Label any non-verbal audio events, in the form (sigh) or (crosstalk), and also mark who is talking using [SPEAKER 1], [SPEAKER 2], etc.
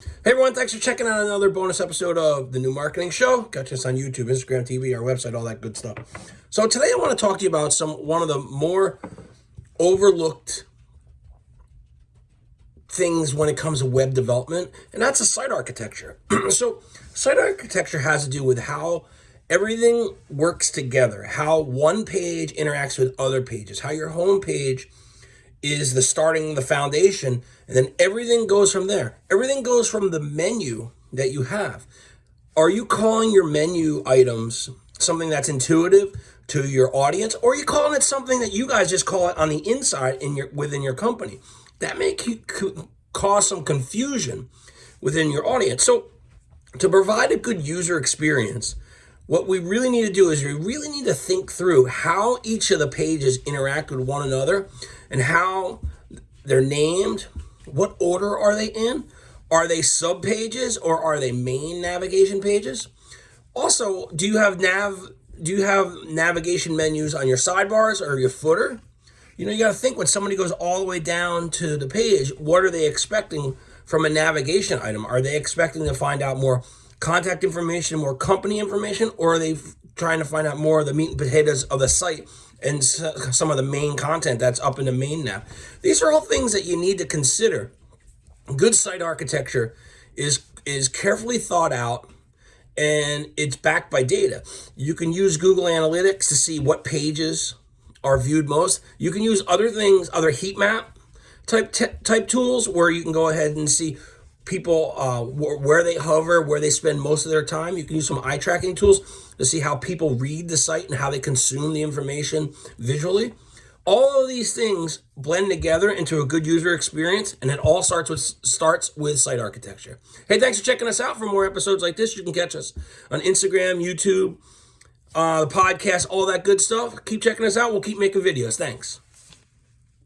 [SPEAKER 1] Hey everyone, thanks for checking out another bonus episode of the New Marketing Show. Got us on YouTube, Instagram TV, our website, all that good stuff. So today I want to talk to you about some one of the more overlooked things when it comes to web development, and that's a site architecture. (clears throat) so site architecture has to do with how everything works together, how one page interacts with other pages, how your home page is the starting, the foundation, and then everything goes from there. Everything goes from the menu that you have. Are you calling your menu items something that's intuitive to your audience, or are you calling it something that you guys just call it on the inside in your within your company? That may cause some confusion within your audience. So, to provide a good user experience, what we really need to do is we really need to think through how each of the pages interact with one another and how they're named. What order are they in? Are they sub pages or are they main navigation pages? Also, do you have nav do you have navigation menus on your sidebars or your footer? You know, you got to think when somebody goes all the way down to the page, what are they expecting from a navigation item? Are they expecting to find out more contact information, more company information, or are they trying to find out more of the meat and potatoes of the site and some of the main content that's up in the main nav? These are all things that you need to consider. Good site architecture is is carefully thought out and it's backed by data. You can use Google Analytics to see what pages are viewed most. You can use other things, other heat map type type tools where you can go ahead and see people uh, where they hover, where they spend most of their time. You can use some eye tracking tools to see how people read the site and how they consume the information visually. All of these things blend together into a good user experience, and it all starts with starts with site architecture. Hey, thanks for checking us out. For more episodes like this, you can catch us on Instagram, YouTube, uh, the podcast, all that good stuff. Keep checking us out. We'll keep making videos. Thanks.